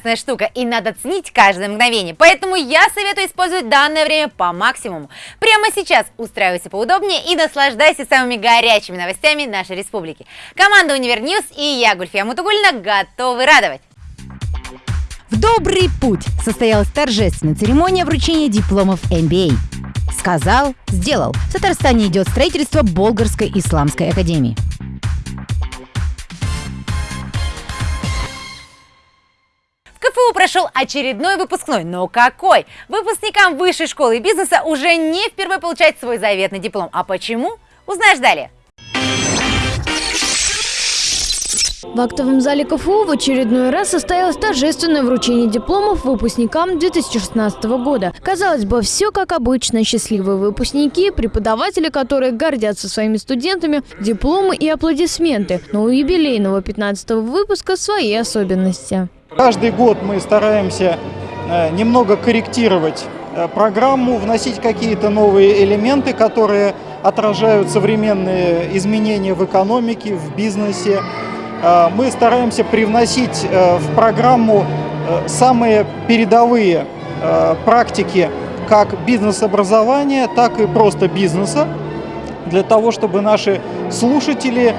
прекрасная штука и надо ценить каждое мгновение, поэтому я советую использовать данное время по максимуму. Прямо сейчас устраивайся поудобнее и наслаждайся самыми горячими новостями нашей республики. Команда Univer News и я, Гульфия Мутугуллина, готовы радовать. В добрый путь состоялась торжественная церемония вручения дипломов MBA. Сказал, сделал. В Татарстане идет строительство Болгарской исламской академии. Прошел очередной выпускной, но какой? Выпускникам высшей школы бизнеса уже не впервые получать свой заветный диплом. А почему? Узнаешь далее. В актовом зале КФУ в очередной раз состоялось торжественное вручение дипломов выпускникам 2016 года. Казалось бы, все как обычно. Счастливые выпускники, преподаватели, которые гордятся своими студентами, дипломы и аплодисменты. Но у юбилейного 15 выпуска свои особенности. Каждый год мы стараемся э, немного корректировать э, программу, вносить какие-то новые элементы, которые отражают современные изменения в экономике, в бизнесе. Э, мы стараемся привносить в программу самые передовые практики как бизнес-образования, так и просто бизнеса, для того, чтобы наши слушатели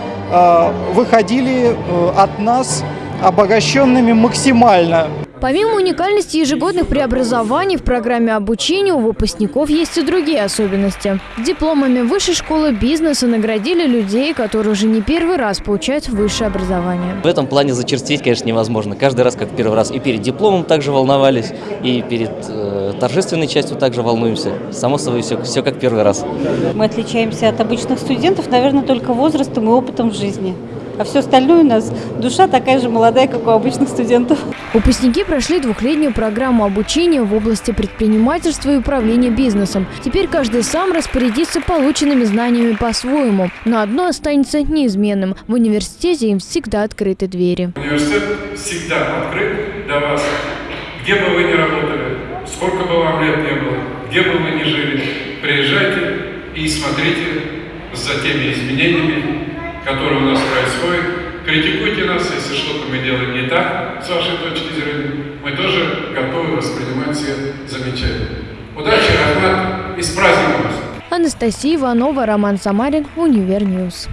выходили от нас обогащенными максимально. Помимо уникальности ежегодных преобразований в программе обучения у выпускников есть и другие особенности. Дипломами Высшей школы бизнеса наградили людей, которые уже не первый раз получают высшее образование. В этом плане зачерстить, конечно, невозможно. Каждый раз, как первый раз, и перед дипломом также волновались, и перед э, торжественной частью также волнуемся. Само собой, все, все как первый раз. Мы отличаемся от обычных студентов, наверное, только возрастом и опытом в жизни. А все остальное у нас душа такая же молодая, как у обычных студентов. Выпускники прошли двухлетнюю программу обучения в области предпринимательства и управления бизнесом. Теперь каждый сам распорядится полученными знаниями по-своему. Но одно останется неизменным. В университете им всегда открыты двери. Университет всегда открыт для вас. Где бы вы ни работали, сколько бы вам лет не было, где бы вы ни жили, приезжайте и смотрите за теми изменениями, которые у нас происходят. Критикуйте нас, если что-то мы делаем не так, с вашей точки зрения. Мы тоже готовы воспринимать все замечания. Удачи, рәхмәт, и с праздником вас! Анастасия Иванова, Роман Самарин, Univer News.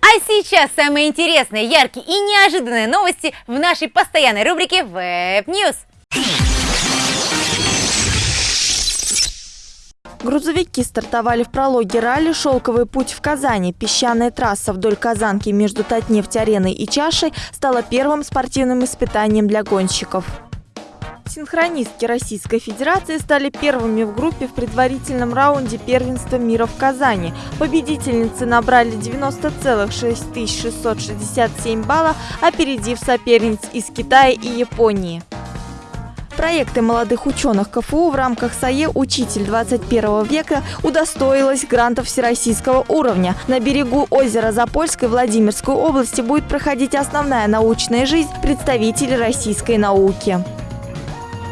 А сейчас самые интересные, яркие и неожиданные новости в нашей постоянной рубрике Web News. Грузовики стартовали в прологе ралли «Шелковый путь в Казани». Песчаная трасса вдоль Казанки между Татнефть-ареной и Чашей стала первым спортивным испытанием для гонщиков. Синхронистки Российской Федерации стали первыми в группе в предварительном раунде первенства мира в Казани. Победительницы набрали 90,6667 баллов, опередив соперниц из Китая и Японии. Проекты молодых ученых КФУ в рамках САЕ «Учитель 21 века» удостоилась грантов всероссийского уровня. На берегу озера Запольской Владимирской области будет проходить основная научная жизнь представителей российской науки.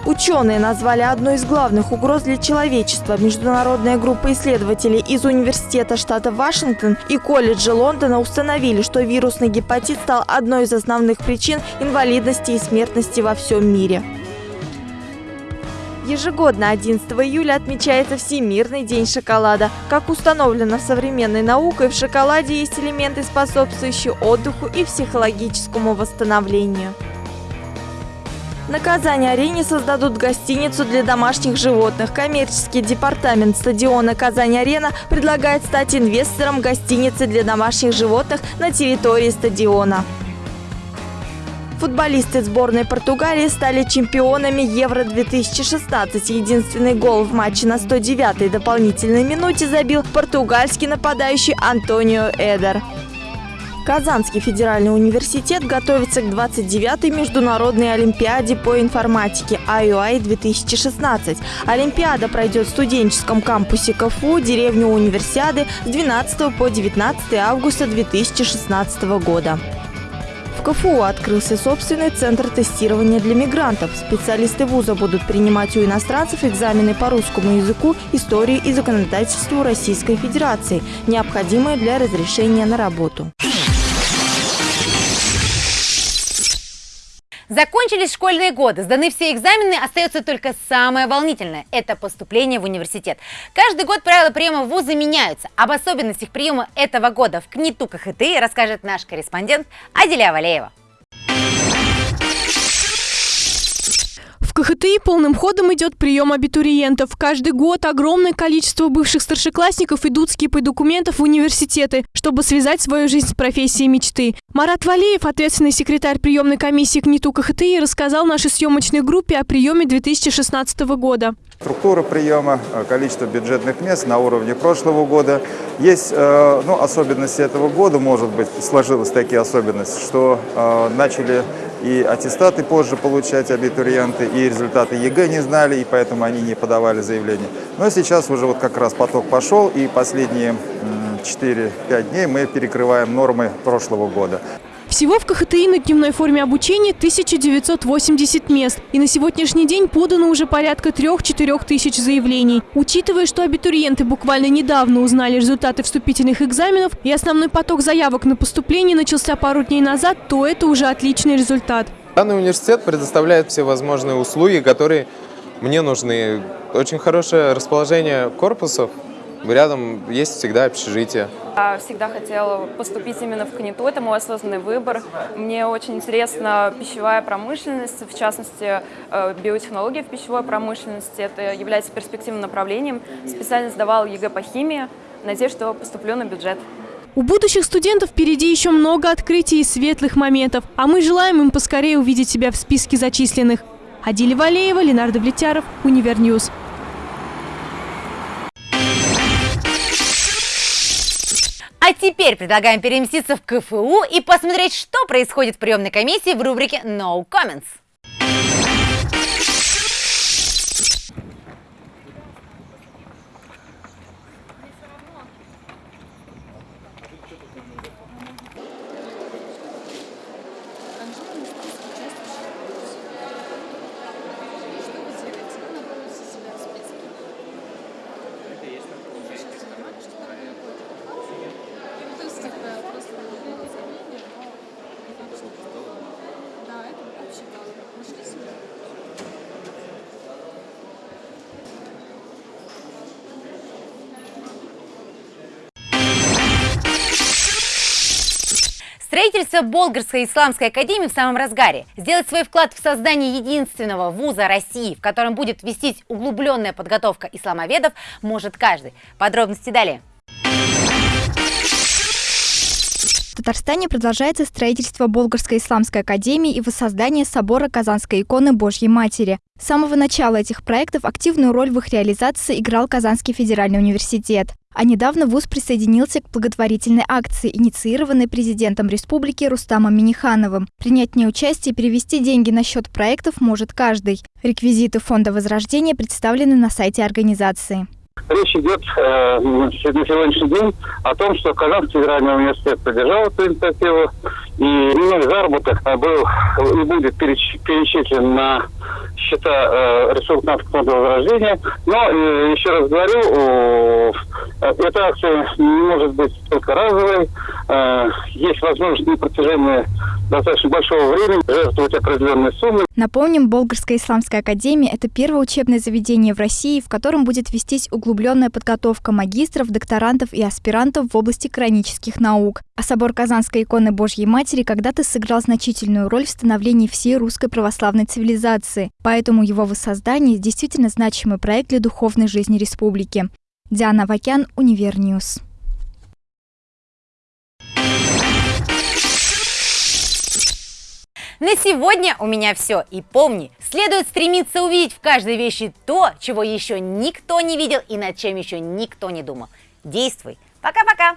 Ученые назвали одной из главных угроз для человечества. Международная группа исследователей из Университета штата Вашингтон и колледжа Лондона установили, что вирусный гепатит стал одной из основных причин инвалидности и смертности во всем мире. Ежегодно 11 июля отмечается Всемирный день шоколада. Как установлено современной наукой, в шоколаде есть элементы, способствующие отдыху и психологическому восстановлению. На Казани-арене создадут гостиницу для домашних животных. Коммерческий департамент стадиона Казань-арена предлагает стать инвестором гостиницы для домашних животных на территории стадиона. Футболисты сборной Португалии стали чемпионами Евро-2016. Единственный гол в матче на 109-й дополнительной минуте забил португальский нападающий Антонио Эдер. Казанский федеральный университет готовится к 29-й международной олимпиаде по информатике IUI-2016. Олимпиада пройдет в студенческом кампусе КФУ, деревню Универсиады с 12 по 19 августа 2016 года. КФУ открылся собственный центр тестирования для мигрантов. Специалисты вуза будут принимать у иностранцев экзамены по русскому языку, истории и законодательству Российской Федерации, необходимые для разрешения на работу. Закончились школьные годы, сданы все экзамены, остается только самое волнительное – это поступление в университет. Каждый год правила приема в вузы меняются. Об особенностях приема этого года в КНИТУ КХТИ расскажет наш корреспондент Аделя Валеева. КХТИ полным ходом идет прием абитуриентов. Каждый год огромное количество бывших старшеклассников идут с кипой документов в университеты, чтобы связать свою жизнь с профессией мечты. Марат Валиев, ответственный секретарь приемной комиссии КНИТУ КХТИ, рассказал нашей съемочной группе о приеме 2016 года. Структура приема, э, количество бюджетных мест на уровне прошлого года. Есть э, ну, особенности этого года, может быть, сложилась такие особенности, что э, начали и аттестаты позже получать абитуриенты, и результаты ЕГЭ не знали, и поэтому они не подавали заявление. Но сейчас уже вот как раз поток пошел, и последние 4-5 дней мы перекрываем нормы прошлого года. Всего в КХТИ на дневной форме обучения 1980 мест. И на сегодняшний день подано уже порядка 3-4 тысяч заявлений. Учитывая, что абитуриенты буквально недавно узнали результаты вступительных экзаменов и основной поток заявок на поступление начался пару дней назад, то это уже отличный результат. Данный университет предоставляет все возможные услуги, которые мне нужны. Очень хорошее расположение корпусов, Рядом есть всегда общежитие. Я всегда хотела поступить именно в КНИТУ, это мой осознанный выбор. Мне очень интересна пищевая промышленность, в частности, э, биотехнология в пищевой промышленности. Это является перспективным направлением. Специально сдавал ЕГЭ по химии. Надеюсь, что поступлю на бюджет. У будущих студентов впереди еще много открытий и светлых моментов, а мы желаем им поскорее увидеть себя в списке зачисленных. Адиля Валеева, Ленар Давлетьяров, Univer News. А теперь предлагаем переместиться в КФУ и посмотреть, что происходит в приемной комиссии в рубрике «No Comments». Строительство Болгарской исламской академии в самом разгаре. Сделать свой вклад в создание единственного вуза России, в котором будет вестись углубленная подготовка исламоведов, может каждый. Подробности далее. Татарстане продолжается строительство Болгарской исламской академии и воссоздание собора Казанской иконы Божьей Матери. С самого начала этих проектов активную роль в их реализации играл Казанский федеральный университет. А недавно ВУЗ присоединился к благотворительной акции, инициированной президентом республики Рустамом Минихановым. Принять в ней участие и перевести деньги на счет проектов может каждый. Реквизиты Фонда Возрождения представлены на сайте организации. Речь идет э, на сегодняшний день о том, что Казанский федеральный университет поддержал эту инициативу, и минимальный заработок был и будет перечислен на счета э, ресурсного фонда возрождения. Но, э, еще раз говорю, э, эта акция не может быть только разовой. Э, есть возможность на протяжении достаточно большого времени жертвовать определенные суммы. Напомним, Болгарская исламская академия – это первое учебное заведение в России, в котором будет вестись углубленная подготовка магистров, докторантов и аспирантов в области коранических наук. А собор Казанской иконы Божьей Матери когда-то сыграл значительную роль в становлении всей русской православной цивилизации, поэтому его воссоздание действительно значимый проект для духовной жизни республики. Диана Вакян, Универ News. На сегодня у меня все. И помни, следует стремиться увидеть в каждой вещи то, чего еще никто не видел и над чем еще никто не думал. Действуй. Пока-пока!